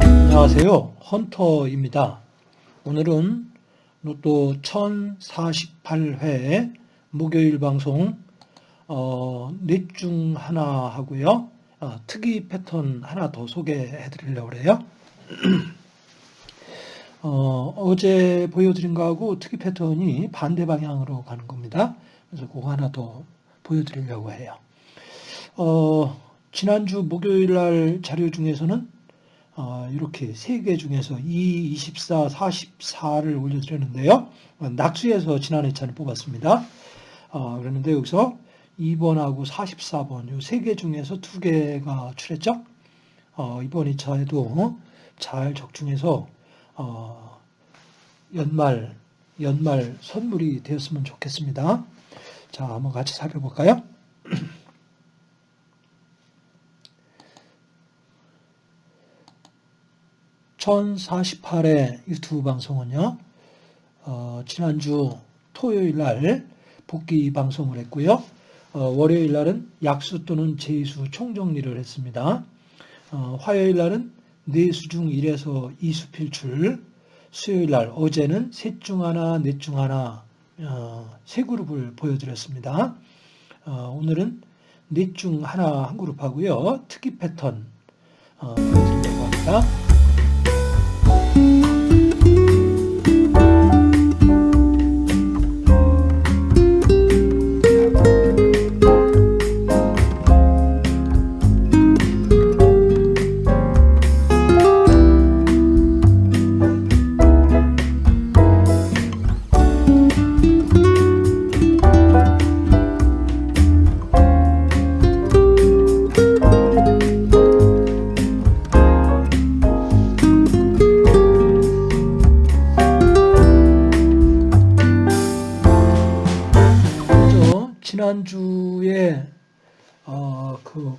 안녕하세요. 헌터입니다. 오늘은 로또 1048회 목요일 방송 어, 넷중 하나 하고요. 어, 특이 패턴 하나 더 소개해 드리려고 그래요. 어, 어제 보여드린 거하고 특이 패턴이 반대 방향으로 가는 겁니다. 그래서 그거 하나 더 보여드리려고 해요. 어, 지난주 목요일 날 자료 중에서는 어, 이렇게 세 개 중에서 2, 24, 44를 올려드렸는데요. 어, 낙수에서 지난해 차를 뽑았습니다. 어, 그랬는데 여기서 2번하고 44번 이 세 개 중에서 두 개가 출했죠. 어, 이번 2차에도 잘 적중해서 어, 연말 연말 선물이 되었으면 좋겠습니다. 자, 한번 같이 살펴볼까요? 1048회 유튜브 방송은요, 어, 지난주 토요일 날 복귀 방송을 했고요. 어, 월요일 날은 약수 또는 제수 총정리를 했습니다. 어, 화요일 날은 네수 중 1에서 2수 필출, 수요일 날 어제는 셋 중 하나, 넷 중 하나 어, 세 그룹을 보여드렸습니다. 어, 오늘은 넷 중 하나 한 그룹 하고요. 특이 패턴 어, 보여드리려고 합니다.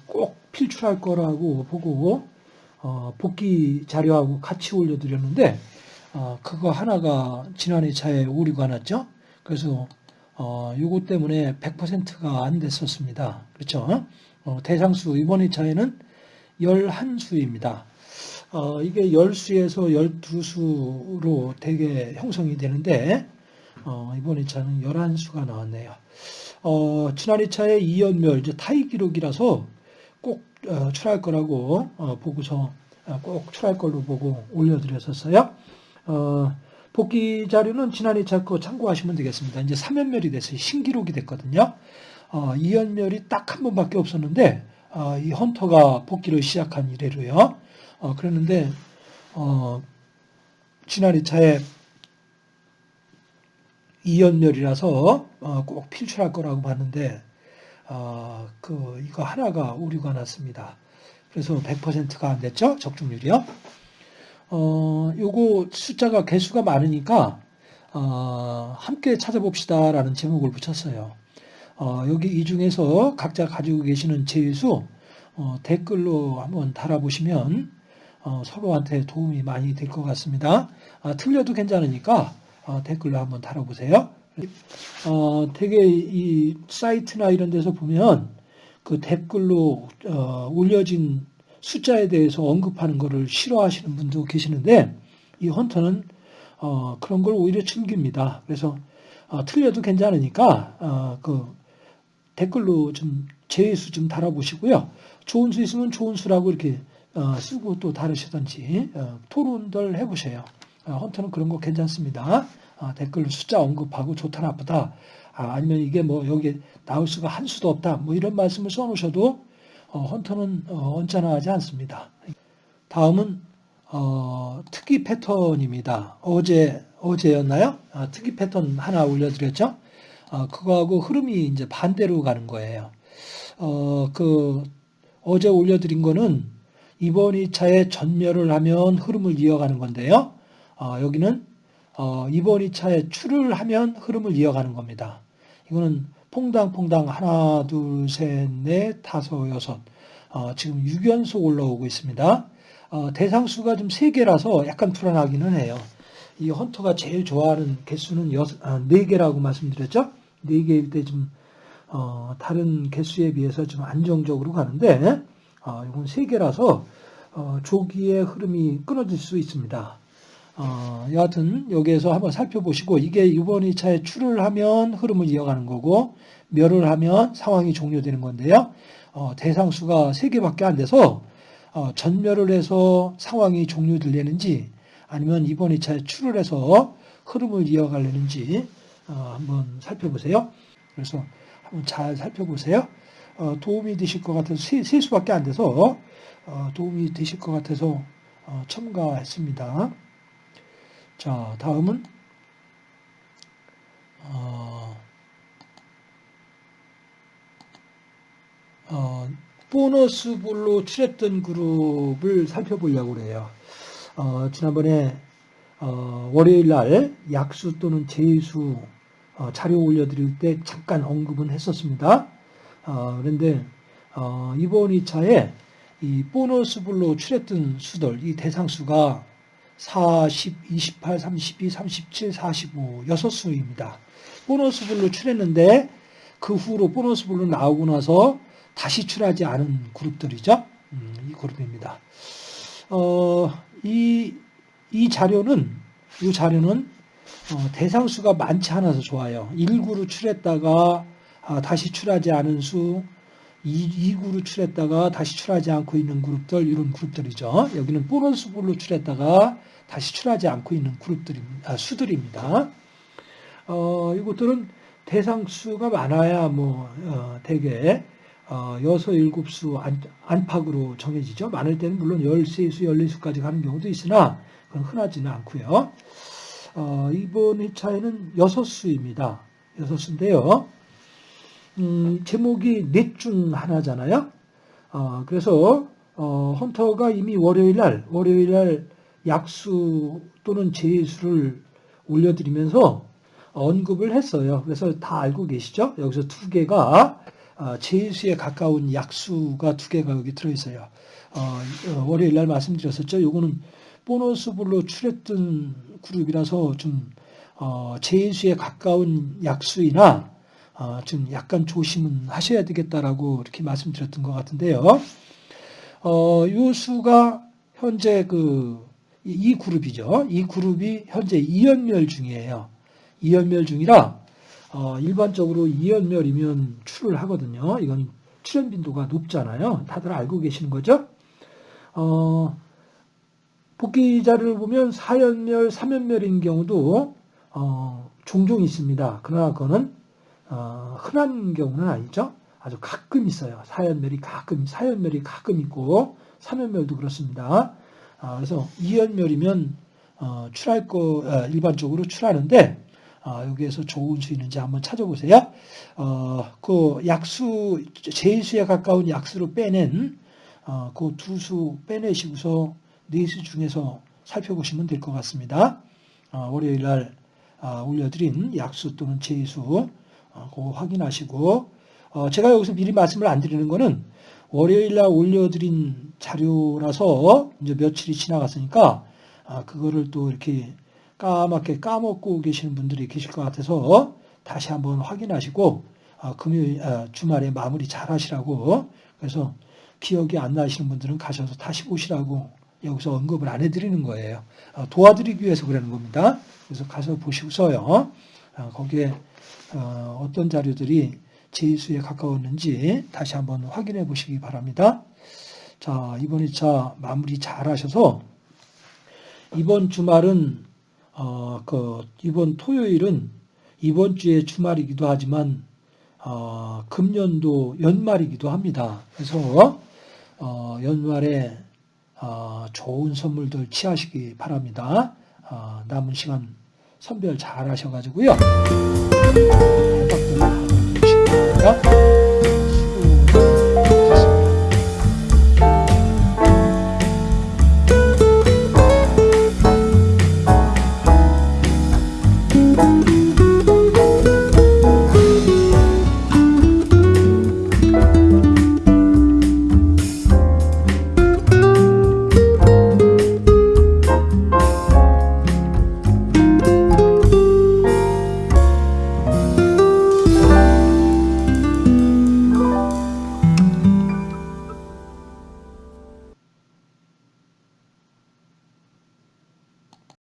꼭 필출할 거라고 보고 어, 복귀 자료하고 같이 올려드렸는데 어, 그거 하나가 지난해 차에 오류가 났죠. 그래서 어, 요거 때문에 100%가 안 됐었습니다. 그렇죠? 어, 대상수 이번 2차에는 11수입니다. 어, 이게 10수에서 12수로 되게 형성이 되는데 어, 이번 2차는 11수가 나왔네요. 어, 지난 2차에 이연멸, 이제 타이 기록이라서 꼭 어, 출할 거라고 어, 보고서 어, 꼭 출할 걸로 보고 올려드렸었어요. 어, 복귀 자료는 지난 2차 거 참고하시면 되겠습니다. 이제 3연멸이 됐어요. 신기록이 됐거든요. 어, 이연멸이 딱 한 번밖에 없었는데 어, 이 헌터가 복귀를 시작한 이래로요. 어, 그랬는데 어, 지난 2차에 이연멸이라서 어, 꼭 필출할 거라고 봤는데 어, 그 이거 하나가 오류가 났습니다. 그래서 100%가 안 됐죠 적중률이요. 어, 요거 숫자가 개수가 많으니까 어, 함께 찾아봅시다 라는 제목을 붙였어요. 어, 여기 이 중에서 각자 가지고 계시는 제수 어, 댓글로 한번 달아보시면 어, 서로한테 도움이 많이 될 것 같습니다. 아, 틀려도 괜찮으니까 어, 댓글로 한번 달아보세요. 어, 되게 이 사이트나 이런 데서 보면 그 댓글로 어, 올려진 숫자에 대해서 언급하는 것을 싫어하시는 분도 계시는데 이 헌터는 어, 그런 걸 오히려 즐깁니다. 그래서 어, 틀려도 괜찮으니까 어, 그 댓글로 좀 제수 좀 달아보시고요. 좋은 수 있으면 좋은 수라고 이렇게 어, 쓰고 또 다르시든지 어, 토론들 해보세요. 어, 헌터는 그런 거 괜찮습니다. 아, 댓글로 숫자 언급하고 좋다 나쁘다 아, 니면 이게 뭐 여기 나올 수가 한 수도 없다 뭐 이런 말씀을 써놓으셔도 어, 헌터는 어, 언짢아하지 않습니다. 다음은 어, 특이 패턴입니다. 어제 어제였나요? 아, 특이 패턴 하나 올려드렸죠. 아, 그거하고 흐름이 이제 반대로 가는 거예요. 어, 그 어제 올려드린 거는 이번 2차에 전멸을 하면 흐름을 이어가는 건데요. 어, 여기는 어, 이번 2차에 출을 하면 흐름을 이어가는 겁니다. 이거는 퐁당퐁당 하나, 둘, 셋, 넷, 다섯, 여섯. 어, 지금 6연속 올라오고 있습니다. 어, 대상수가 좀세 개라서 약간 불안하기는 해요. 이 헌터가 제일 좋아하는 개수는 여섯, 아, 네 개라고 말씀드렸죠? 네 개일 때 좀, 어, 다른 개수에 비해서 좀 안정적으로 가는데, 어, 이건 세 개라서, 어, 조기의 흐름이 끊어질 수 있습니다. 어, 여하튼 여기에서 한번 살펴보시고 이게 이번 2차에 출을 하면 흐름을 이어가는 거고 멸을 하면 상황이 종료되는 건데요. 어, 대상수가 3개밖에 안 돼서 어, 전멸을 해서 상황이 종료되려는지 아니면 이번 2차에 출을 해서 흐름을 이어가려는지 어, 한번 살펴보세요. 그래서 한번 잘 살펴보세요. 어, 도움이 되실 것 같아서 세, 세 수밖에 안 돼서 어, 도움이 되실 것 같아서 어, 첨가했습니다. 자, 다음은 어, 어, 보너스 볼로 출했던 그룹을 살펴보려고 그래요. 어, 지난번에 어, 월요일 날 약수 또는 제수 어, 자료 올려드릴 때 잠깐 언급은 했었습니다. 어, 그런데 어, 이번 2차에 이 보너스 볼로 출했던 수들, 이 대상수가 40, 28, 32, 37, 45, 6수입니다. 보너스볼로 출했는데 그 후로 보너스볼로 나오고 나서 다시 출하지 않은 그룹들이죠. 음, 이 그룹입니다. 어, 이, 이 자료는, 이 자료는 어, 대상수가 많지 않아서 좋아요. 1구로 출했다가 아, 다시 출하지 않은 수, 2, 2구로 출했다가 다시 출하지 않고 있는 그룹들, 이런 그룹들이죠. 여기는 보너스볼로 출했다가 다시 출하지 않고 있는 그룹들입니다. 아, 수들입니다. 어, 이것들은 대상수가 많아야 뭐, 어, 대개, 어, 여섯, 일곱 수 안, 안팎으로 정해지죠. 많을 때는 물론 열세 수, 열네 수까지 가는 경우도 있으나, 그건 흔하지는 않고요. 어, 이번 회차에는 여섯 수입니다. 여섯 수인데요. 음, 제목이 넷 중 하나잖아요. 어, 그래서, 어, 헌터가 이미 월요일 날, 월요일 날 약수 또는 제수를 올려드리면서 언급을 했어요. 그래서 다 알고 계시죠? 여기서 두 개가 어, 제수에 가까운 약수가 두 개가 여기 들어있어요. 어, 어, 월요일 날 말씀드렸었죠. 요거는 보너스불로 출했던 그룹이라서 좀 제수에 가까운 약수이나 좀 약간 조심은 하셔야 되겠다라고 이렇게 말씀드렸던 것 같은데요. 어, 요 수가 현재 그이 그룹이죠. 이 그룹이 현재 이연멸 중이에요. 이연멸 중이라 어, 일반적으로 이연멸이면 출을 하거든요. 이건 출현 빈도가 높잖아요. 다들 알고 계시는 거죠? 어, 복귀 자료를 보면 4연멸, 3연멸인 경우도 어, 종종 있습니다. 그러나 그거는 어, 흔한 경우는 아니죠. 아주 가끔 있어요. 4연멸이 가끔, 4연멸이 가끔 있고 3연멸도 그렇습니다. 아, 그래서 이연멸이면 어, 출할 거 아, 일반적으로 출하는데 아, 여기에서 좋은 수 있는지 한번 찾아보세요. 어, 그 약수 제수에 가까운 약수를 빼낸 어, 그두 수 빼내시고서 네 수 중에서 살펴보시면 될 것 같습니다. 월요일 날 올려드린 약수 또는 제수 그거 확인하시고 제가 여기서 미리 말씀을 안 드리는 거는 월요일 날 올려드린 자료라서 이제 며칠이 지나갔으니까 아, 그거를 또 이렇게 까맣게 까먹고 계시는 분들이 계실 것 같아서 다시 한번 확인하시고 아, 금요일 아, 주말에 마무리 잘 하시라고 그래서 기억이 안 나시는 분들은 가셔서 다시 보시라고 여기서 언급을 안 해드리는 거예요. 아, 도와드리기 위해서 그러는 겁니다. 그래서 가서 보시고서요. 아, 거기에 어, 어떤 자료들이 제수에 가까웠는지 다시 한번 확인해 보시기 바랍니다. 자, 이번 2차 마무리 잘 하셔서 이번 주말은 어, 그 이번 토요일은 이번 주의 주말이기도 하지만 어, 금년도 연말이기도 합니다. 그래서 어, 연말에 어, 좋은 선물들 취하시기 바랍니다. 어, 남은 시간 선별 잘 하셔가지고요. か